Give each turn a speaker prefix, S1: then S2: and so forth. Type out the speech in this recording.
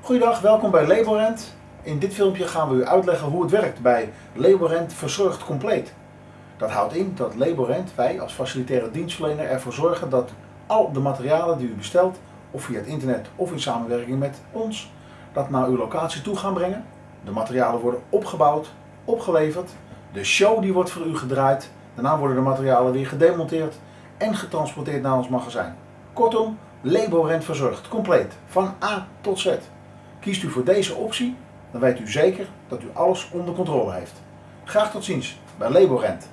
S1: Goedendag, welkom bij Laborent. In dit filmpje gaan we u uitleggen hoe het werkt bij Laborent Verzorgd Compleet. Dat houdt in dat Laborent, wij als facilitaire dienstverlener, ervoor zorgen dat al de materialen die u bestelt, of via het internet of in samenwerking met ons, dat naar uw locatie toe gaan brengen. De materialen worden opgebouwd, opgeleverd, de show die wordt voor u gedraaid, daarna worden de materialen weer gedemonteerd en getransporteerd naar ons magazijn. Kortom, Laborent verzorgd, compleet, van A tot Z. Kiest u voor deze optie, dan weet u zeker dat u alles onder controle heeft. Graag tot ziens bij Laborent.